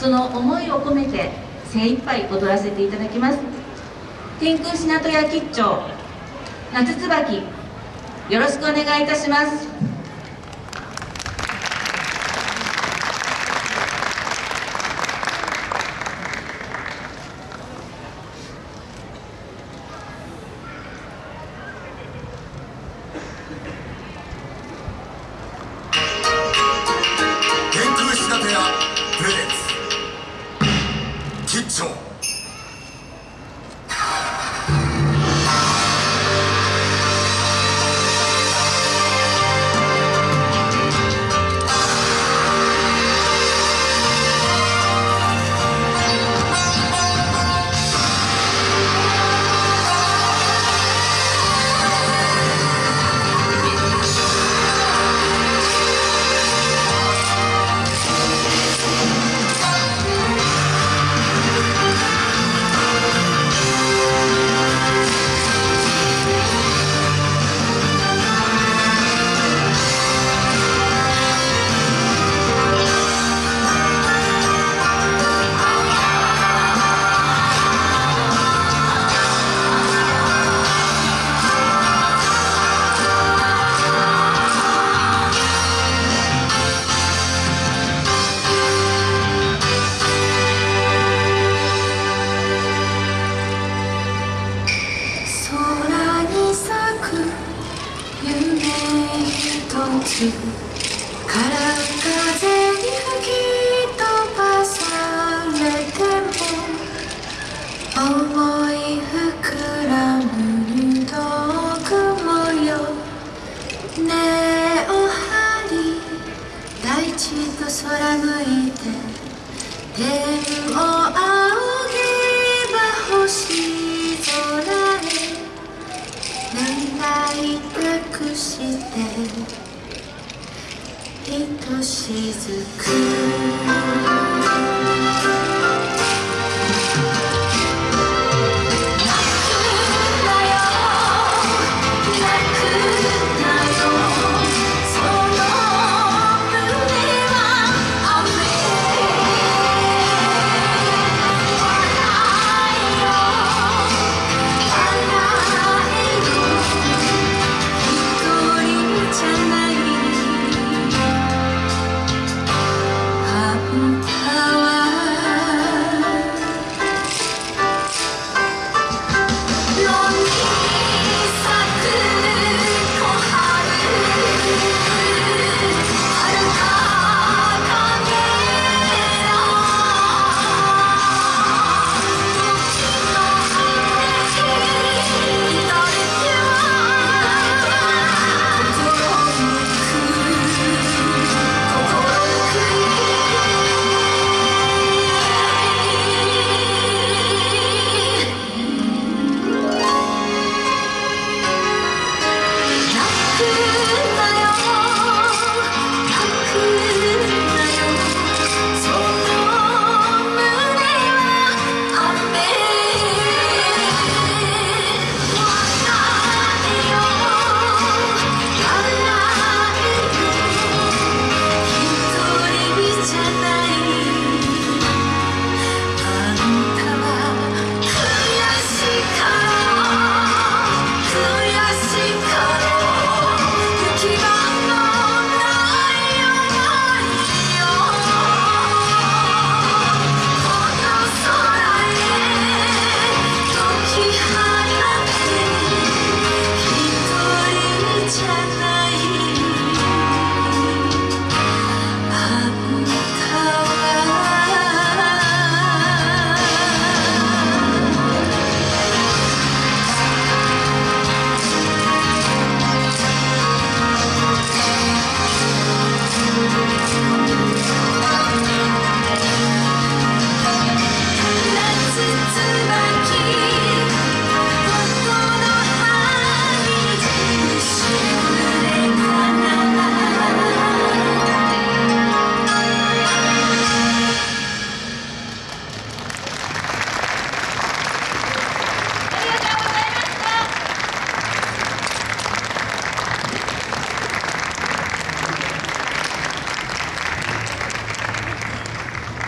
その思いを込めて精一杯踊らせていただきます。天空品戸屋吉兆夏椿よろしくお願いいたします。一つから風に吹き飛ばされても思い膨らむ入道雲よ根を張り大地と空向いて天を仰げば星空へ。願い託して。ひとしずく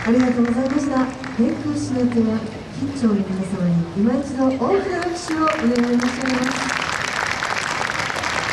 ありがとうございました。天空市の手は緊張の皆様に今一度大きな拍手をお願い申し上げます。